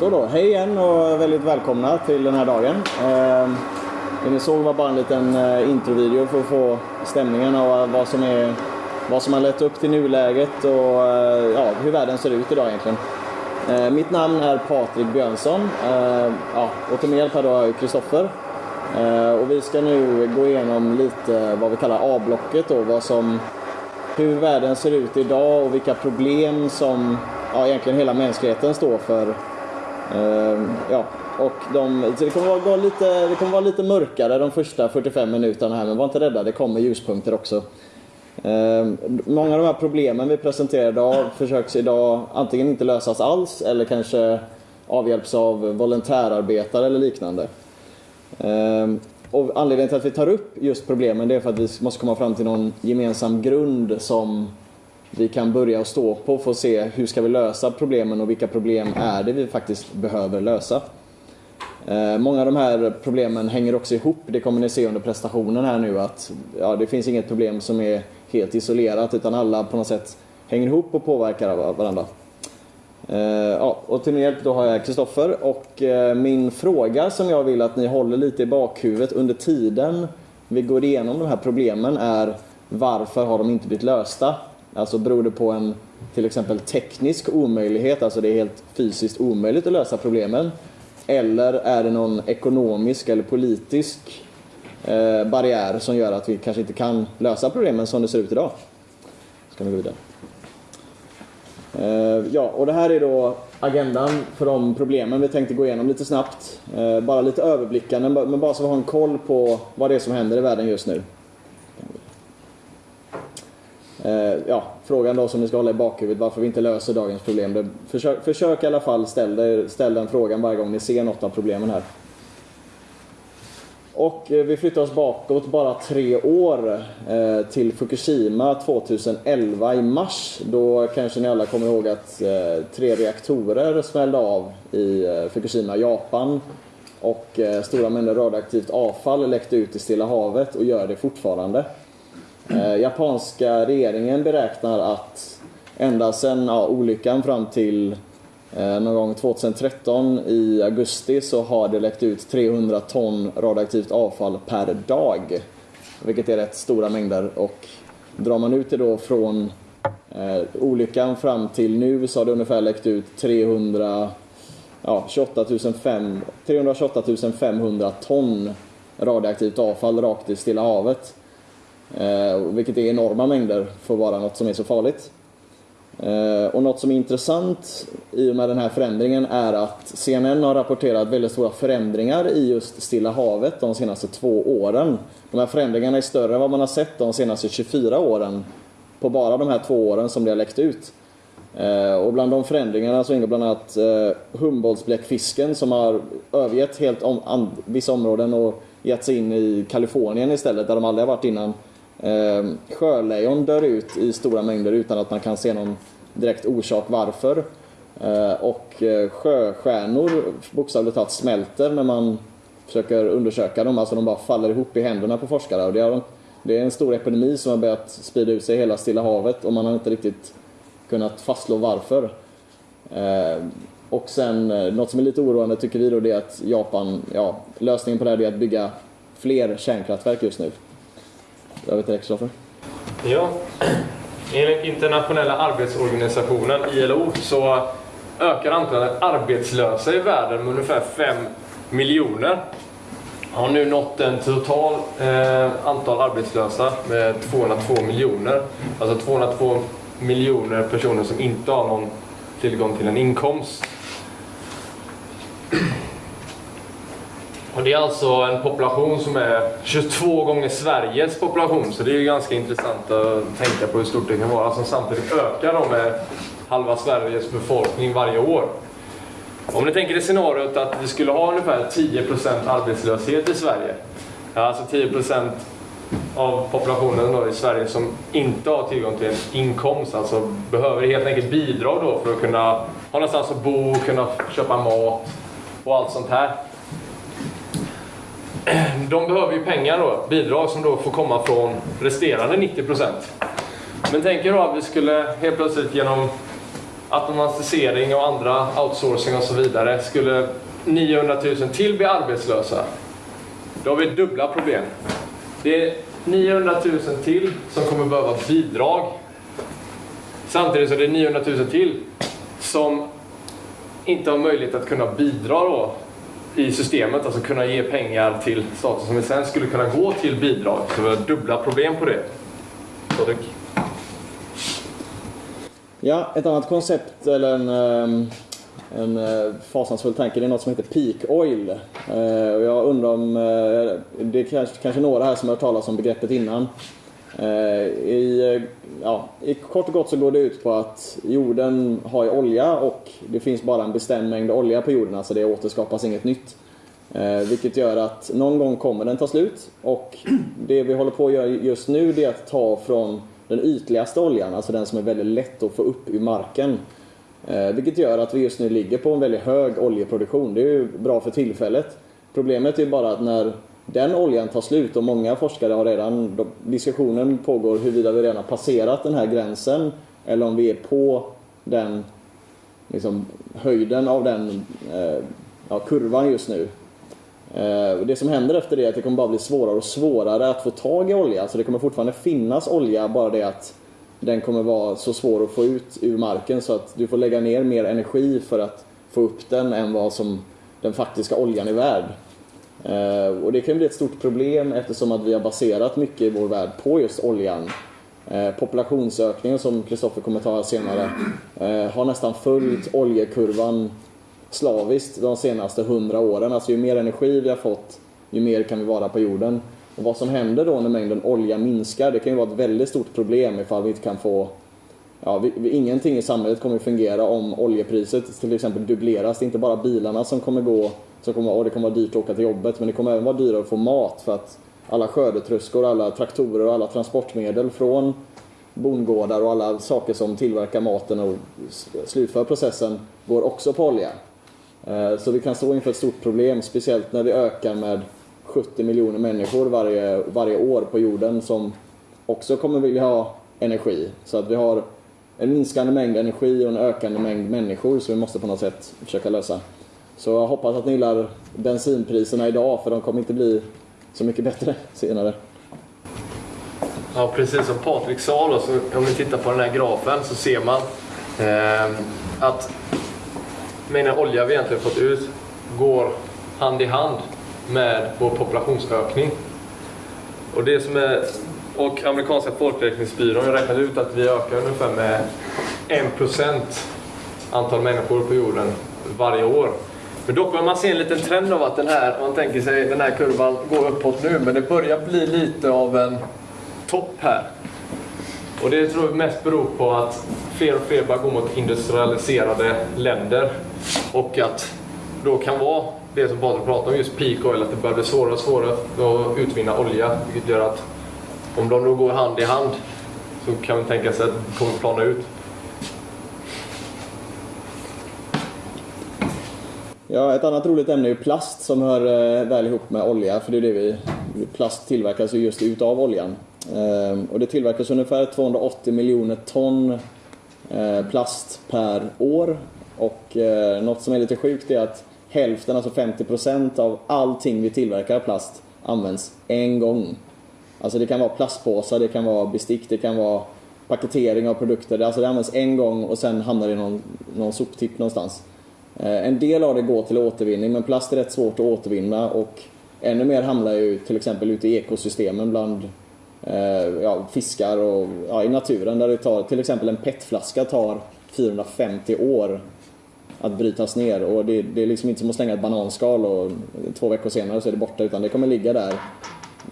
Så då, hej igen och väldigt välkomna till den här dagen. Eh, det ni såg var bara en liten eh, introvideo för att få stämningen av vad som, är, vad som har lett upp till nuläget och eh, ja, hur världen ser ut idag egentligen. Eh, mitt namn är Patrik Björnsson eh, ja, och till min hjälp här då har jag Kristoffer. Eh, och vi ska nu gå igenom lite vad vi kallar A-blocket då, vad som, hur världen ser ut idag och vilka problem som ja, egentligen hela mänskligheten står för. Ehm, ja, och de, det, kommer vara lite, det kommer vara lite mörkare de första 45 minuterna här men var inte rädda, det kommer ljuspunkter också. Ehm, många av de här problemen vi presenterar idag försöks idag antingen inte lösas alls eller kanske avhjälps av volontärarbetare eller liknande. Ehm, och anledningen till att vi tar upp just problemen det är för att vi måste komma fram till någon gemensam grund som vi kan börja och stå på för att se hur ska vi lösa problemen och vilka problem är det vi faktiskt behöver lösa. Eh, många av de här problemen hänger också ihop, det kommer ni se under prestationen här nu att ja, det finns inget problem som är helt isolerat utan alla på något sätt hänger ihop och påverkar varandra. Eh, ja, och till min hjälp då har jag Kristoffer och eh, min fråga som jag vill att ni håller lite i bakhuvudet under tiden vi går igenom de här problemen är varför har de inte blivit lösta? Alltså beror det på en till exempel teknisk omöjlighet, alltså det är helt fysiskt omöjligt att lösa problemen? Eller är det någon ekonomisk eller politisk eh, barriär som gör att vi kanske inte kan lösa problemen som det ser ut idag? Ska vi gå vidare. Eh, ja, och det här är då agendan för de problemen vi tänkte gå igenom lite snabbt. Eh, bara lite överblickande, men bara så vi har en koll på vad det är som händer i världen just nu. Eh, ja, frågan då som ni ska hålla i bakhuvudet varför vi inte löser dagens problem. Det, försök, försök i alla fall ställa ställ den frågan varje gång ni ser något av problemen här. Och eh, vi flyttar oss bakåt bara tre år eh, till Fukushima 2011 i mars. Då kanske ni alla kommer ihåg att tre reaktorer smällde av i Fukushima, Japan. Och stora mängder radioaktivt avfall läckte ut i Stilla havet och gör det fortfarande. Eh, japanska regeringen beräknar att ända sedan ja, olyckan fram till eh, någon gång 2013 i augusti så har det läckt ut 300 ton radioaktivt avfall per dag. Vilket är rätt stora mängder och drar man ut det då från eh, olyckan fram till nu så har det ungefär läckt ut 300, ja, 28 500, 328 500 ton radioaktivt avfall rakt i Stilla havet. Eh, vilket är enorma mängder för att vara något som är så farligt. Eh, och något som är intressant i och med den här förändringen är att CNN har rapporterat väldigt stora förändringar i just Stilla havet de senaste två åren. De här förändringarna är större än vad man har sett de senaste 24 åren på bara de här två åren som det har läckt ut. Eh, och bland de förändringarna så ingår bland annat eh, Humboldtsbläckfisken som har övergett helt om, vissa områden och gett sig in i Kalifornien istället där de aldrig har varit innan. Eh, sjölejon dör ut i stora mängder utan att man kan se någon direkt orsak varför. Eh, och eh, sjöstjärnor bokstavligt talat smälter när man försöker undersöka dem. Alltså de bara faller ihop i händerna på forskare. Och det, är, det är en stor epidemi som har börjat sprida ut sig i hela Stilla havet och man har inte riktigt kunnat fastslå varför. Ehm, och sen eh, något som är lite oroande tycker vi då det är att Japan, ja, lösningen på det här är att bygga fler kärnkraftverk just nu. Över till Kristoffer. Ja, enligt internationella arbetsorganisationen ILO så ökar antalet arbetslösa i världen med ungefär 5 miljoner. Har nu nått en total eh, antal arbetslösa med 202 miljoner. Alltså 202 miljoner personer som inte har någon tillgång till en inkomst. Och det är alltså en population som är 22 gånger Sveriges population, så det är ju ganska intressant att tänka på hur stort det kan vara, som samtidigt ökar då med halva Sveriges befolkning varje år. Om ni tänker er scenariot att vi skulle ha ungefär 10% arbetslöshet i Sverige, alltså 10% av populationen då i Sverige som inte har tillgång till en inkomst, alltså behöver helt enkelt bidrag då för att kunna ha någonstans att bo, kunna köpa mat och allt sånt här. de behöver ju pengar då, bidrag som då får komma från resterande 90%. Men tänk er då att vi skulle helt plötsligt genom automatisering och andra outsourcing och så vidare skulle 900 000 till bli arbetslösa. Då har vi dubbla problem. Det är 900 000 till som kommer behöva bidrag. Samtidigt så är det 900 000 till som inte har möjlighet att kunna bidra då i systemet, alltså kunna ge pengar till staten som sen skulle kunna gå till bidrag. Så vi har dubbla problem på det. Patrik? Ja, ett annat koncept eller en, ehm, en eh, fasansfull tanke det är något som heter peak oil. Eh, och jag undrar om, eh, det är kanske, kanske några här som har hört talas om begreppet innan. Eh, I, eh, ja, I kort och gott så går det ut på att jorden har ju olja och det finns bara en bestämd mängd olja på jorden, alltså det återskapas inget nytt. Eh, vilket gör att någon gång kommer den ta slut och det vi håller på att göra just nu det är att ta från den ytligaste oljan, alltså den som är väldigt lätt att få upp ur marken. Eh, vilket gör att vi just nu ligger på en väldigt hög oljeproduktion. Det är ju bra för tillfället. Problemet är bara att när den oljan tar slut och många forskare har redan, diskussionen pågår huruvida vi redan har passerat den här gränsen eller om vi är på den liksom, höjden av den eh, ja, kurvan just nu. Eh, det som händer efter det är att det kommer bara bli svårare och svårare att få tag i olja. Så det kommer fortfarande finnas olja, bara det att den kommer vara så svår att få ut ur marken så att du får lägga ner mer energi för att få upp den än vad som den faktiska oljan är värd. Eh, och det kan bli ett stort problem eftersom att vi har baserat mycket i vår värld på just oljan. Eh, populationsökningen som Kristoffer kommer ta senare eh, har nästan följt oljekurvan slaviskt de senaste hundra åren. Alltså ju mer energi vi har fått, ju mer kan vi vara på jorden. Och vad som händer då när mängden olja minskar, det kan ju vara ett väldigt stort problem ifall vi inte kan få Ja, vi, ingenting i samhället kommer fungera om oljepriset till exempel dubbleras. Det är inte bara bilarna som kommer gå, så kommer, och det kommer vara dyrt att åka till jobbet, men det kommer även vara dyrare att få mat för att alla skördetröskor, alla traktorer och alla transportmedel från bondgårdar och alla saker som tillverkar maten och slutför processen går också på olja. Eh, så vi kan stå inför ett stort problem, speciellt när vi ökar med 70 miljoner människor varje, varje år på jorden som också kommer vilja ha energi. Så att vi har en minskande mängd energi och en ökande mängd människor som vi måste på något sätt försöka lösa. Så jag hoppas att ni gillar bensinpriserna idag för de kommer inte bli så mycket bättre senare. Ja, precis som Patrik sa då, så om vi tittar på den här grafen så ser man eh, att den olja vi egentligen fått ut går hand i hand med vår populationsökning. Och det som är och amerikanska folkräkningsbyrån har räknat ut att vi ökar ungefär med 1% antal människor på jorden varje år. Men dock börjar man se en liten trend av att den här, man tänker sig den här kurvan går uppåt nu, men det börjar bli lite av en topp här. Och det tror vi mest beror på att fler och fler börjar gå mot industrialiserade länder och att då kan vara det som Patrik pratade om, just peak oil, att det börjar bli svårare och svårare att utvinna olja. Vilket gör att om de då går hand i hand så kan man tänka sig att det kommer plana ut. Ja, ett annat roligt ämne är plast som hör eh, väl ihop med olja, för det är det vi... Plast tillverkas ju just utav oljan. Eh, och det tillverkas ungefär 280 miljoner ton eh, plast per år. Och något som är lite sjukt är att hälften, alltså 50% av allting vi tillverkar av plast används en gång. Alltså det kan vara plastpåsar, det kan vara bestick, det kan vara paketering av produkter. Alltså det används en gång och sen hamnar det i någon, någon soptipp någonstans. Eh, en del av det går till återvinning men plast är rätt svårt att återvinna och ännu mer hamnar ju till exempel ute i ekosystemen bland eh, ja, fiskar och ja, i naturen där det tar, till exempel en petflaska tar 450 år att brytas ner och det, det är liksom inte som att slänga ett bananskal och två veckor senare så är det borta utan det kommer ligga där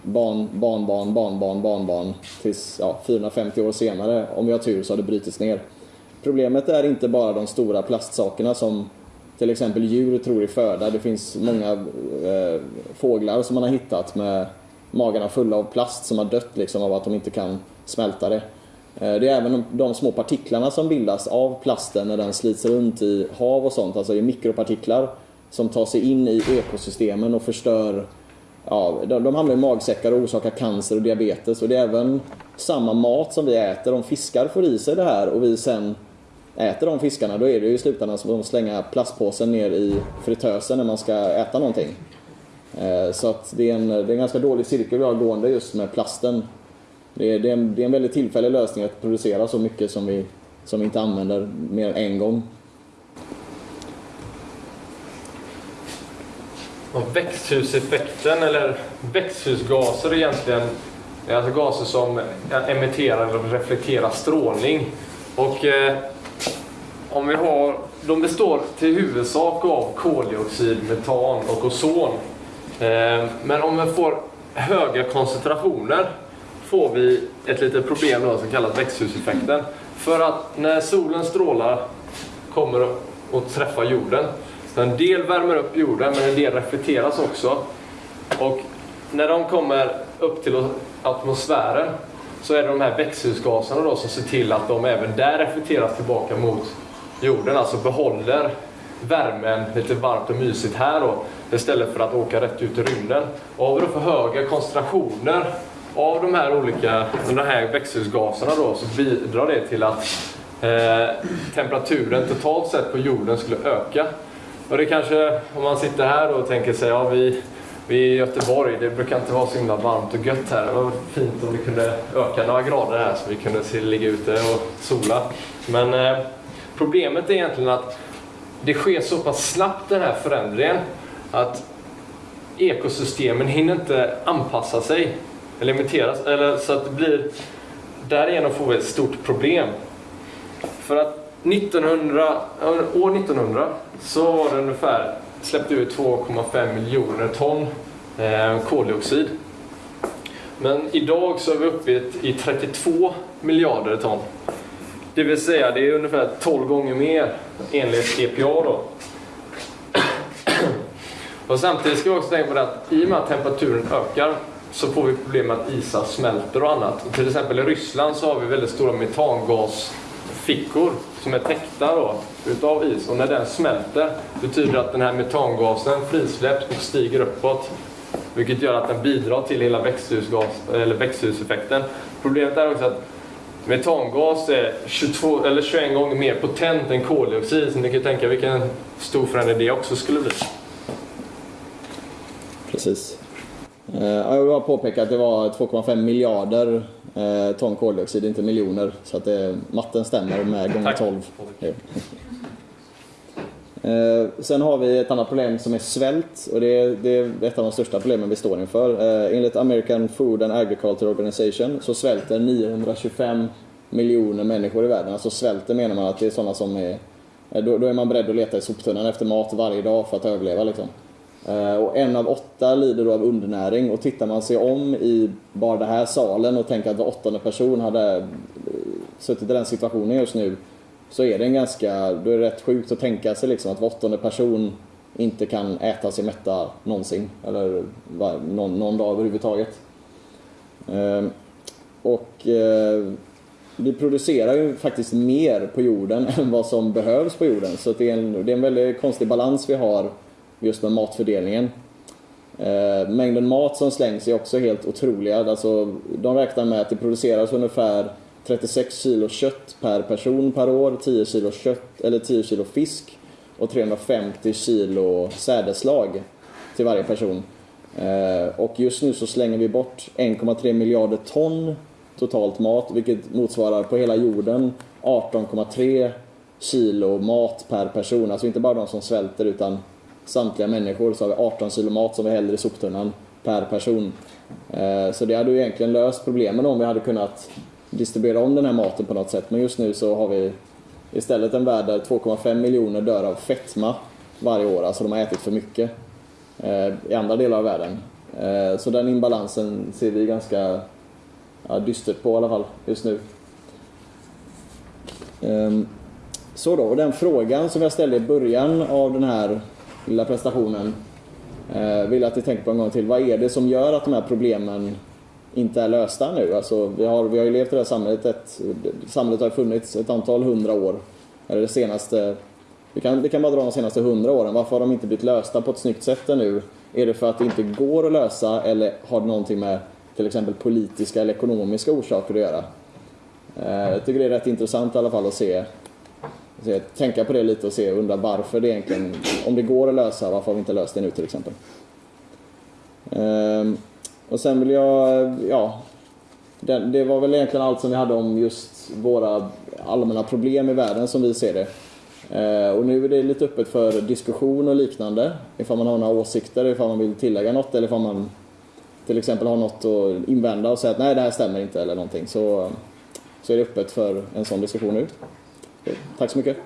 barn, barn, barn, barn, barn, barn, barn tills ja, 450 år senare, om vi har tur, så har det brutits ner. Problemet är inte bara de stora plastsakerna som till exempel djur tror i föda. Det finns många eh, fåglar som man har hittat med magarna fulla av plast som har dött liksom av att de inte kan smälta det. Eh, det är även de, de små partiklarna som bildas av plasten när den slits runt i hav och sånt, alltså i mikropartiklar som tar sig in i ekosystemen och förstör Ja, de, de hamnar i magsäckar och orsakar cancer och diabetes och det är även samma mat som vi äter. Om fiskar får i sig det här och vi sen äter de fiskarna då är det ju i slutändan som att slänga plastpåsen ner i fritösen när man ska äta någonting. Eh, så att det är, en, det är en ganska dålig cirkel vi har gående just med plasten. Det är, det, är en, det är en väldigt tillfällig lösning att producera så mycket som vi, som vi inte använder mer än en gång. Och växthuseffekten, eller växthusgaser egentligen, är alltså gaser som emitterar eller reflekterar strålning. Och eh, om vi har, de består till huvudsak av koldioxid, metan och ozon. Eh, men om vi får höga koncentrationer får vi ett litet problem då, som kallas växthuseffekten. För att när solens strålar kommer och träffar jorden, så en del värmer upp jorden men en del reflekteras också. Och när de kommer upp till atmosfären så är det de här växthusgaserna då som ser till att de även där reflekteras tillbaka mot jorden, alltså behåller värmen lite varmt och mysigt här då istället för att åka rätt ut i rymden. Och har vi då för höga koncentrationer av de här olika de här växthusgaserna då, så bidrar det till att eh, temperaturen totalt sett på jorden skulle öka. Och det kanske, om man sitter här och tänker sig, ja vi, vi är i Göteborg, det brukar inte vara så himla varmt och gött här. Det var fint om vi kunde öka några grader här så vi kunde se, ligga ute och sola. Men eh, problemet är egentligen att det sker så pass snabbt den här förändringen att ekosystemen hinner inte anpassa sig eller imiteras, eller så att det blir därigenom får vi ett stort problem. För att 1900, år 1900 så var det ungefär släppte ut 2,5 miljoner ton eh, koldioxid. Men idag så är vi uppe i 32 miljarder ton. Det vill säga det är ungefär 12 gånger mer enligt EPA då. Och samtidigt ska vi också tänka på det att i och med att temperaturen ökar så får vi problem med att isar smälter och annat. Och till exempel i Ryssland så har vi väldigt stora metangasfickor som är täckta då, utav is. Och när den smälter betyder det att den här metangasen frisläpps och stiger uppåt. Vilket gör att den bidrar till hela växthusgas, eller växthuseffekten. Problemet är också att metangas är 22, eller 21 gånger mer potent än koldioxid. Så ni kan tänka vilken stor förändring det också skulle bli. Precis. Eh, jag vill bara påpeka att det var 2,5 miljarder eh, ton koldioxid, inte miljoner. Så att det, matten stämmer med gånger 12. Eh, sen har vi ett annat problem som är svält och det är, det är ett av de största problemen vi står inför. Eh, enligt American Food and Agriculture Organization så svälter 925 miljoner människor i världen. Alltså svälter menar man att det är sådana som är... Eh, då, då är man beredd att leta i soptunnan efter mat varje dag för att överleva liksom. Och en av åtta lider då av undernäring och tittar man sig om i bara den här salen och tänker att var åttonde person hade suttit i den situationen just nu så är det en ganska, då är det rätt sjukt att tänka sig liksom att var åttonde person inte kan äta sig mätta någonsin eller någon, någon dag överhuvudtaget. Ehm, och eh, vi producerar ju faktiskt mer på jorden än vad som behövs på jorden så det är en, det är en väldigt konstig balans vi har just med matfördelningen. Eh, mängden mat som slängs är också helt otroliga. Alltså, de räknar med att det produceras ungefär 36 kilo kött per person per år, 10 kilo, kött, eller 10 kilo fisk och 350 kilo sädeslag till varje person. Eh, och just nu så slänger vi bort 1,3 miljarder ton totalt mat, vilket motsvarar på hela jorden 18,3 kilo mat per person. Alltså inte bara de som svälter utan samtliga människor så har vi 18 kilo mat som vi häller i soptunnan per person. Eh, så det hade ju egentligen löst problemen om vi hade kunnat distribuera om den här maten på något sätt. Men just nu så har vi istället en värld där 2,5 miljoner dör av fetma varje år. Alltså de har ätit för mycket eh, i andra delar av världen. Eh, så den imbalansen ser vi ganska ja, dystert på i alla fall just nu. Ehm, så då, och den frågan som jag ställde i början av den här lilla prestationen eh, vill att ni tänker på en gång till. Vad är det som gör att de här problemen inte är lösta nu? Alltså, vi, har, vi har ju levt i det här samhället, ett, samhället har funnits ett antal hundra år. Eller det senaste, vi kan, vi kan bara dra de senaste hundra åren. Varför har de inte blivit lösta på ett snyggt sätt nu? Är det för att det inte går att lösa eller har det någonting med till exempel politiska eller ekonomiska orsaker att göra? Eh, jag tycker det är rätt intressant i alla fall att se se tänka på det lite och se undra varför det egentligen, om det går att lösa, varför har vi inte löst det nu till exempel. Ehm, och sen vill jag, ja, det, det, var väl egentligen allt som vi hade om just våra allmänna problem i världen som vi ser det. Eh, och nu är det lite öppet för diskussion och liknande. Ifall man har några åsikter, ifall man vill tillägga något eller ifall man till exempel har något att invända och säga att nej det här stämmer inte eller någonting. Så, så är det öppet för en sån diskussion nu. Tack så mycket.